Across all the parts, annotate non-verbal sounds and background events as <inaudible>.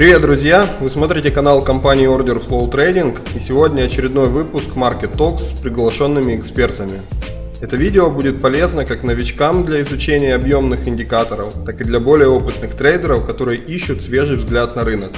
Привет, друзья! Вы смотрите канал компании Order Flow Trading и сегодня очередной выпуск Market Talks с приглашенными экспертами. Это видео будет полезно как новичкам для изучения объемных индикаторов, так и для более опытных трейдеров, которые ищут свежий взгляд на рынок.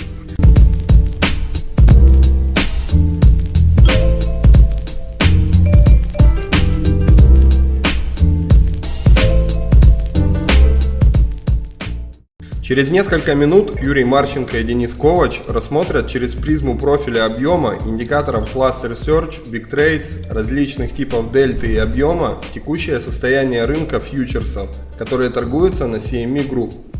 Через несколько минут Юрий Марченко и Денис Ковач рассмотрят через призму профиля объема, индикаторов Cluster Search, Big Trades, различных типов дельты и объема текущее состояние рынка фьючерсов, которые торгуются на CME Group.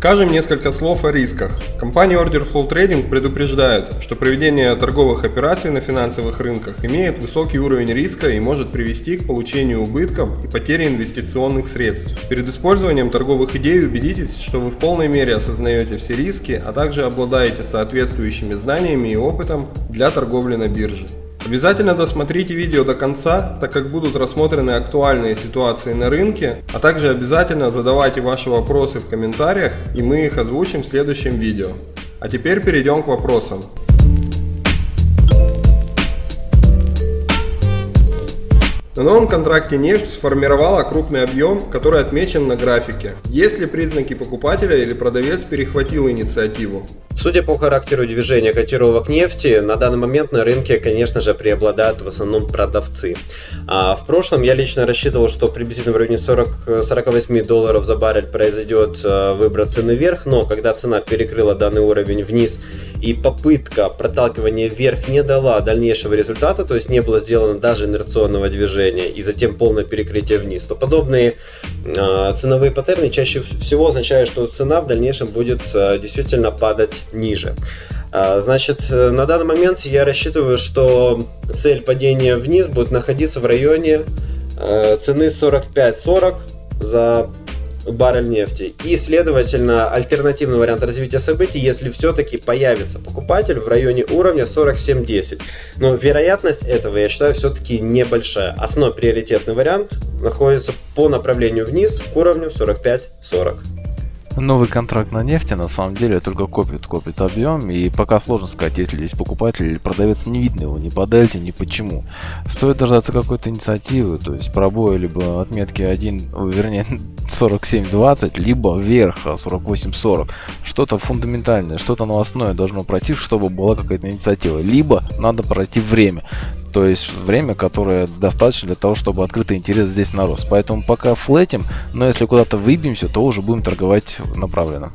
Скажем несколько слов о рисках. Компания Order Flow Trading предупреждает, что проведение торговых операций на финансовых рынках имеет высокий уровень риска и может привести к получению убытков и потере инвестиционных средств. Перед использованием торговых идей убедитесь, что вы в полной мере осознаете все риски, а также обладаете соответствующими знаниями и опытом для торговли на бирже. Обязательно досмотрите видео до конца, так как будут рассмотрены актуальные ситуации на рынке, а также обязательно задавайте ваши вопросы в комментариях и мы их озвучим в следующем видео. А теперь перейдем к вопросам. На новом контракте нефть сформировала крупный объем, который отмечен на графике. Есть ли признаки покупателя или продавец перехватил инициативу? Судя по характеру движения котировок нефти, на данный момент на рынке, конечно же, преобладают в основном продавцы. А в прошлом я лично рассчитывал, что приблизительно в районе 40, 48 долларов за баррель произойдет э, выброс цены вверх, но когда цена перекрыла данный уровень вниз и попытка проталкивания вверх не дала дальнейшего результата, то есть не было сделано даже инерционного движения и затем полное перекрытие вниз, то подобные э, ценовые паттерны чаще всего означают, что цена в дальнейшем будет э, действительно падать ниже. А, значит, э, на данный момент я рассчитываю, что цель падения вниз будет находиться в районе э, цены 45-40 за баррель нефти. И, следовательно, альтернативный вариант развития событий, если все-таки появится покупатель в районе уровня 47.10. Но вероятность этого, я считаю, все-таки небольшая. Основной приоритетный вариант находится по направлению вниз к уровню 45.40. Новый контракт на нефти на самом деле только копит, копит объем и пока сложно сказать, если здесь покупатель или продавец, не видно его ни по дельте, ни почему. Стоит дождаться какой-то инициативы, то есть пробоя либо отметки 1, <laughs> вернее 47.20, либо вверх 48.40. Что-то фундаментальное, что-то новостное должно пройти, чтобы была какая-то инициатива. Либо надо пройти время. То есть время, которое достаточно для того, чтобы открытый интерес здесь нарос. Поэтому пока флетим, но если куда-то выбьемся, то уже будем торговать направленно.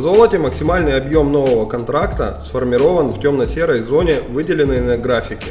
На золоте максимальный объем нового контракта сформирован в темно-серой зоне, выделенной на графике.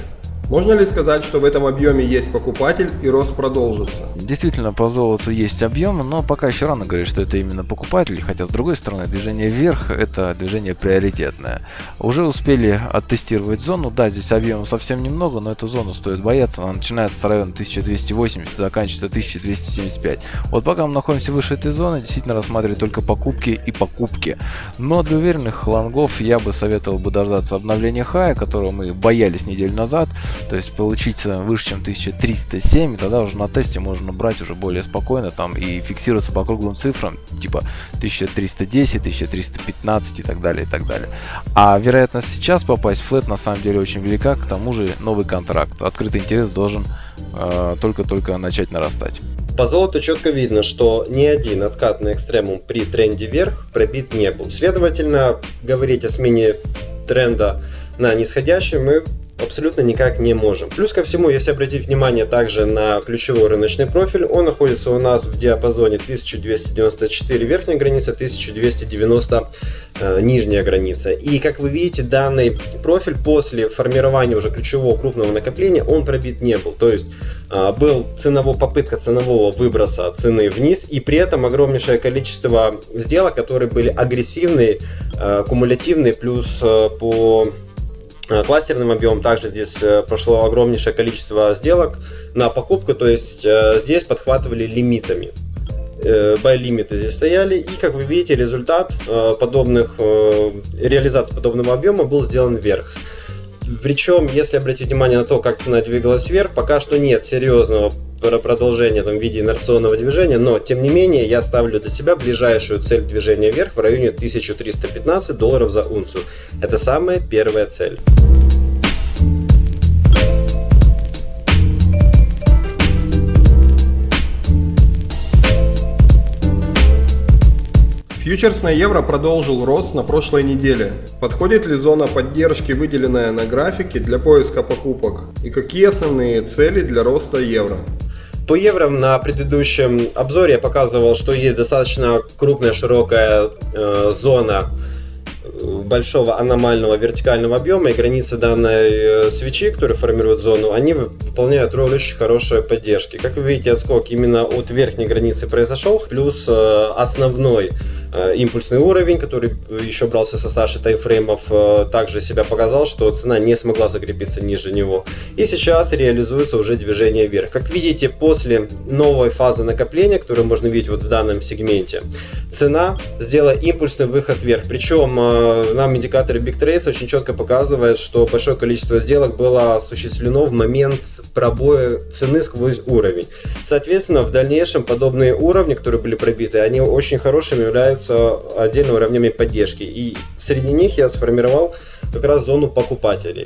Можно ли сказать, что в этом объеме есть покупатель и рост продолжится? Действительно, по золоту есть объем, но пока еще рано говорить, что это именно покупатель, хотя с другой стороны, движение вверх это движение приоритетное. Уже успели оттестировать зону, да, здесь объема совсем немного, но эту зону стоит бояться, она начинается с района 1280, заканчивается 1275. Вот пока мы находимся выше этой зоны, действительно рассматривать только покупки и покупки. Но для уверенных лонгов я бы советовал бы дождаться обновления хая, которого мы боялись неделю назад, то есть получиться выше, чем 1307, тогда уже на тесте можно брать уже более спокойно там и фиксироваться по круглым цифрам, типа 1310, 1315 и так далее, и так далее. А вероятность сейчас попасть в флет на самом деле очень велика, к тому же новый контракт. Открытый интерес должен э, только-только начать нарастать. По золоту четко видно, что ни один откат на экстремум при тренде вверх пробит не был. Следовательно, говорить о смене тренда на нисходящий мы абсолютно никак не можем. Плюс ко всему, если обратить внимание также на ключевой рыночный профиль, он находится у нас в диапазоне 1294 верхняя граница, 1290 э, нижняя граница. И как вы видите, данный профиль после формирования уже ключевого крупного накопления, он пробит не был. То есть э, был ценово, попытка ценового выброса цены вниз, и при этом огромнейшее количество сделок, которые были агрессивные, э, кумулятивные, плюс э, по кластерным объемом. Также здесь э, прошло огромнейшее количество сделок на покупку, то есть э, здесь подхватывали лимитами. Buy-лимиты здесь стояли, и как вы видите, результат подобных реализации подобного объема был сделан вверх. Причем, если обратить внимание на то, как цена двигалась вверх, пока что нет серьезного продолжения там, в виде инерционного движения, но тем не менее я ставлю для себя ближайшую цель движения вверх в районе 1315 долларов за унцию. Это самая первая цель. Фьючерс на евро продолжил рост на прошлой неделе. Подходит ли зона поддержки, выделенная на графике, для поиска покупок? И какие основные цели для роста евро? По евро на предыдущем обзоре я показывал, что есть достаточно крупная широкая э, зона большого аномального вертикального объема и границы данной э, свечи, которые формируют зону, они выполняют роль очень хорошей поддержки. Как вы видите, отскок именно от верхней границы произошел, плюс э, основной Э, импульсный уровень, который еще брался со старших таймфреймов, э, также себя показал, что цена не смогла закрепиться ниже него. И сейчас реализуется уже движение вверх. Как видите, после новой фазы накопления, которую можно видеть вот в данном сегменте, цена сделала импульсный выход вверх. Причем э, нам индикаторы Big Trades очень четко показывают, что большое количество сделок было осуществлено в момент пробоя цены сквозь уровень. Соответственно, в дальнейшем подобные уровни, которые были пробиты, они очень хорошими являются являются отдельными уровнями поддержки. И среди них я сформировал как раз зону покупателей.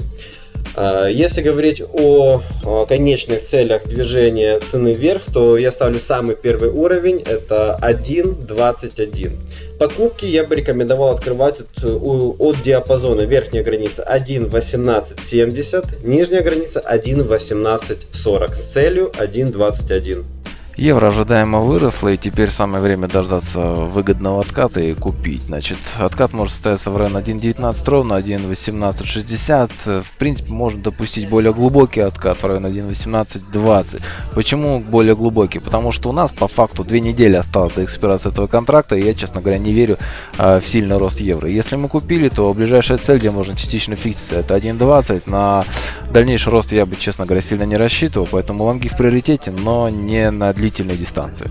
А, если говорить о конечных целях движения цены вверх, то я ставлю самый первый уровень, это 1.21. Покупки я бы рекомендовал открывать от, от диапазона верхняя граница 1.1870, нижняя граница 1.1840 с целью 1.21. Евро ожидаемо выросло, и теперь самое время дождаться выгодного отката и купить. Значит, откат может состояться в районе 1.19 ровно, 1.1860. В принципе, можно допустить более глубокий откат в районе 1.1820. Почему более глубокий? Потому что у нас по факту две недели осталось до экспирации этого контракта, и я, честно говоря, не верю э, в сильный рост евро. Если мы купили, то ближайшая цель, где можно частично фикситься, это 1.20. На дальнейший рост я бы, честно говоря, сильно не рассчитывал, поэтому лонги в приоритете, но не на длительной дистанции.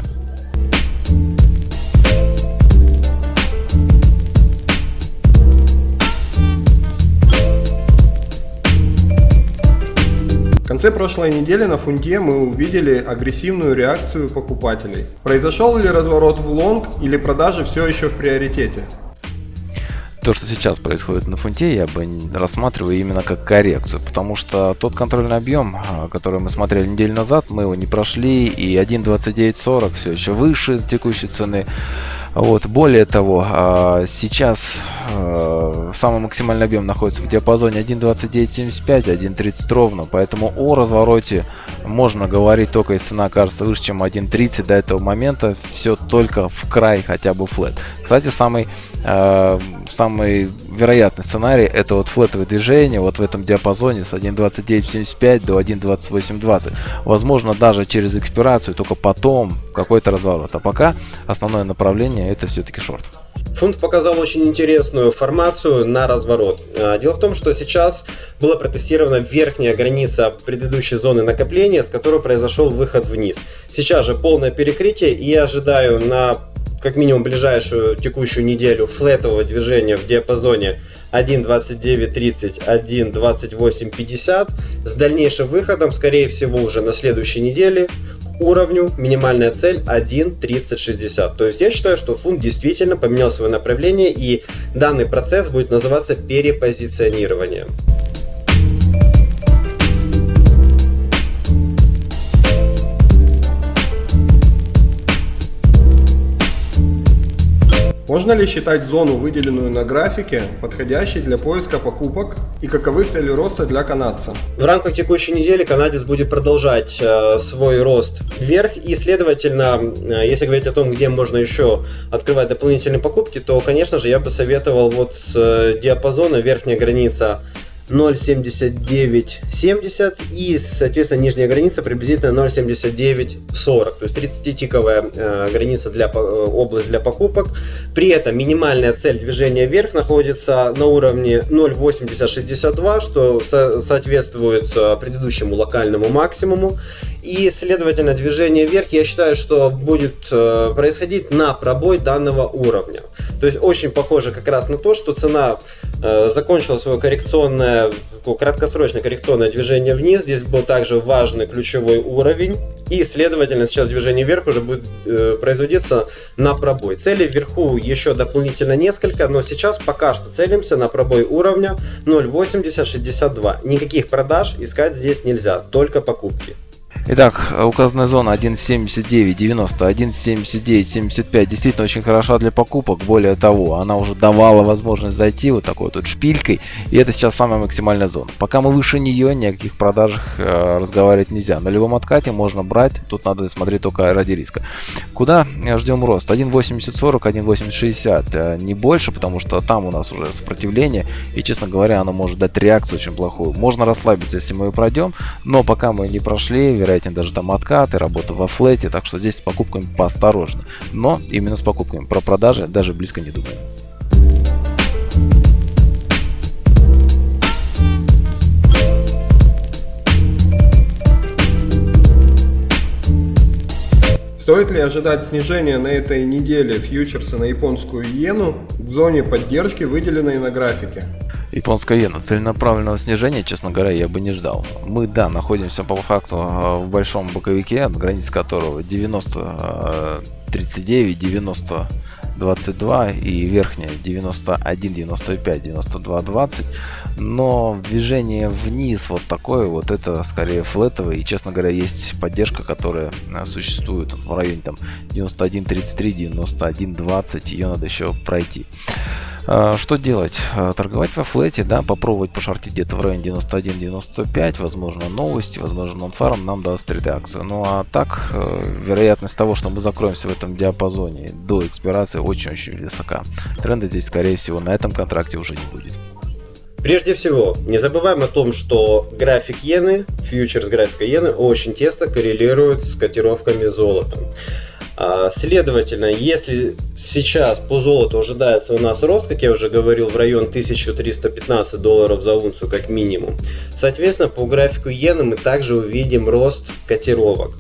В конце прошлой недели на фунте мы увидели агрессивную реакцию покупателей. Произошел ли разворот в лонг или продажи все еще в приоритете? То, что сейчас происходит на фунте, я бы рассматриваю именно как коррекцию, потому что тот контрольный объем, а, который мы смотрели неделю назад, мы его не прошли, и 1.2940 все еще выше текущей цены. Вот, более того, а, сейчас а, самый максимальный объем находится в диапазоне 1.2975, 1.30 ровно, поэтому о развороте можно говорить только если цена кажется выше, чем 1.30 до этого момента, все только в край хотя бы флет. Кстати, самый, э, самый вероятный сценарий это вот флетовое движение вот в этом диапазоне с 1.2975 до 1.2820. Возможно даже через экспирацию, только потом какой-то разворот. А пока основное направление это все-таки шорт. Фунт показал очень интересную формацию на разворот. А, дело в том, что сейчас была протестирована верхняя граница предыдущей зоны накопления, с которой произошел выход вниз. Сейчас же полное перекрытие и я ожидаю на как минимум ближайшую текущую неделю флетового движения в диапазоне 1.2930, 1.2850 с дальнейшим выходом, скорее всего, уже на следующей неделе уровню минимальная цель 1.3060. То есть я считаю, что фунт действительно поменял свое направление и данный процесс будет называться перепозиционированием. Можно ли считать зону, выделенную на графике, подходящей для поиска покупок и каковы цели роста для канадца? В рамках текущей недели канадец будет продолжать э, свой рост вверх и, следовательно, э, если говорить о том, где можно еще открывать дополнительные покупки, то, конечно же, я бы советовал вот с э, диапазона верхняя граница 0.7970 и, соответственно, нижняя граница приблизительно 0.7940, то есть 30-тиковая э, граница для э, область для покупок. При этом минимальная цель движения вверх находится на уровне 0.8062, что со соответствует э, предыдущему локальному максимуму. И, следовательно, движение вверх, я считаю, что будет э, происходить на пробой данного уровня. То есть очень похоже как раз на то, что цена э, закончила свое коррекционное, краткосрочное коррекционное движение вниз. Здесь был также важный ключевой уровень. И, следовательно, сейчас движение вверх уже будет э, производиться на пробой. Целей вверху еще дополнительно несколько, но сейчас пока что целимся на пробой уровня 0.8062. Никаких продаж искать здесь нельзя, только покупки. Итак, указанная зона 1.79, 90, 1.79, 75 действительно очень хороша для покупок. Более того, она уже давала возможность зайти вот такой вот шпилькой. И это сейчас самая максимальная зона. Пока мы выше нее, ни о каких продажах э, разговаривать нельзя. На любом откате можно брать. Тут надо смотреть только ради риска. Куда ждем рост? 1.8040, 1.8060. Э, не больше, потому что там у нас уже сопротивление. И, честно говоря, оно может дать реакцию очень плохую. Можно расслабиться, если мы ее пройдем. Но пока мы не прошли, вероятно, вероятнее даже там откаты, работа во флете, так что здесь с покупками поосторожнее. Но именно с покупками про продажи даже близко не думаю. Стоит ли ожидать снижения на этой неделе фьючерса на японскую иену в зоне поддержки, выделенной на графике? Японская иена. Целенаправленного снижения, честно говоря, я бы не ждал. Мы, да, находимся по факту а, в большом боковике, граница которого 90, 39, 90, 22 и верхняя 91, 95, 92, 20. Но движение вниз вот такое вот это скорее флетовое. И честно говоря, есть поддержка, которая а, существует в районе там 91, 33, 91, 20. Ее надо еще пройти. А, что делать? А, торговать во флете, да, попробовать пошортить где-то в районе 91-95, возможно новости, возможно нонфарм нам даст редакцию. Ну а так, э, вероятность того, что мы закроемся в этом диапазоне до экспирации очень-очень высока. Тренда здесь, скорее всего, на этом контракте уже не будет. Прежде всего, не забываем о том, что график иены, фьючерс графика иены очень тесно коррелирует с котировками золота. А, следовательно, если сейчас по золоту ожидается у нас рост, как я уже говорил, в район 1315 долларов за унцию как минимум, соответственно, по графику иены мы также увидим рост котировок.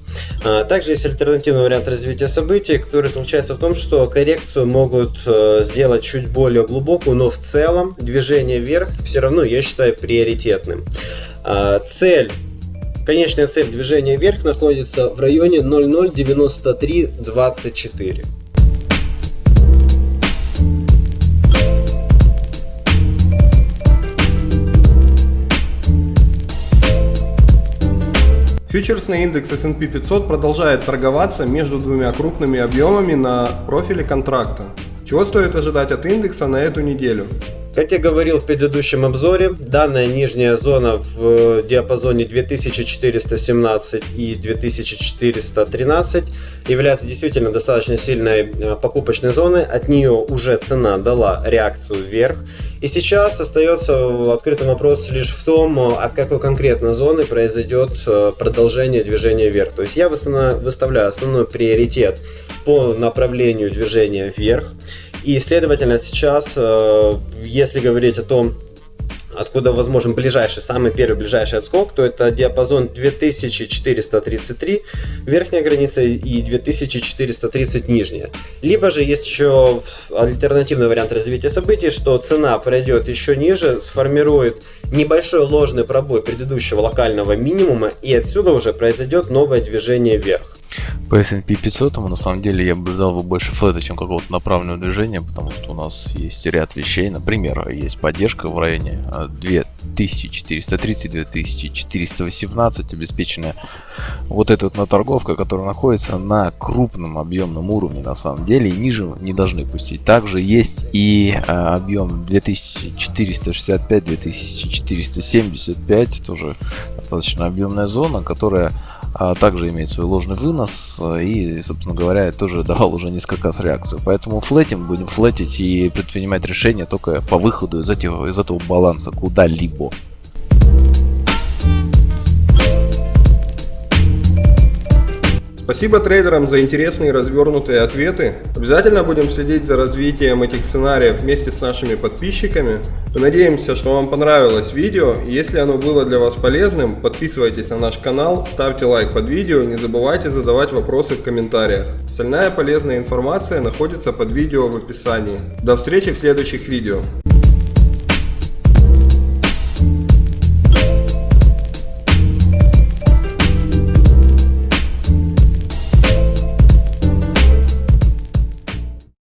А, также есть альтернативный вариант развития событий, который заключается в том, что коррекцию могут э, сделать чуть более глубокую, но в целом движение вверх все равно я считаю приоритетным. А, цель Конечная цель движения вверх находится в районе 009324. Фьючерсный индекс S&P 500 продолжает торговаться между двумя крупными объемами на профиле контракта. Чего стоит ожидать от индекса на эту неделю? Как я говорил в предыдущем обзоре, данная нижняя зона в диапазоне 2417 и 2413 является действительно достаточно сильной э, покупочной зоной. От нее уже цена дала реакцию вверх. И сейчас остается открытым вопрос лишь в том, от какой конкретно зоны произойдет э, продолжение движения вверх. То есть я выставляю основной приоритет по направлению движения вверх. И, следовательно, сейчас, э, если говорить о том, откуда возможен ближайший, самый первый ближайший отскок, то это диапазон 2433 верхняя граница и 2430 нижняя. Либо же есть еще альтернативный вариант развития событий, что цена пройдет еще ниже, сформирует небольшой ложный пробой предыдущего локального минимума и отсюда уже произойдет новое движение вверх. По S&P 500 на самом деле я бы взял бы больше флета, чем какого-то направленного движения, потому что у нас есть ряд вещей. Например, есть поддержка в районе 2430-2418, обеспеченная вот эта вот наторговка, которая находится на крупном объемном уровне на самом деле, и ниже не должны пустить. Также есть и а, объем 2465-2475, тоже достаточно объемная зона, которая а также имеет свой ложный вынос э, и, собственно говоря, тоже <laughs> давал уже несколько раз реакцию. Поэтому флетим, будем флетить и предпринимать решения только по выходу из этого, из этого баланса куда-либо. Спасибо трейдерам за интересные развернутые ответы. Обязательно будем следить за развитием этих сценариев вместе с нашими подписчиками. Мы надеемся, что вам понравилось видео. Если оно было для вас полезным, подписывайтесь на наш канал, ставьте лайк под видео и не забывайте задавать вопросы в комментариях. Остальная полезная информация находится под видео в описании. До встречи в следующих видео.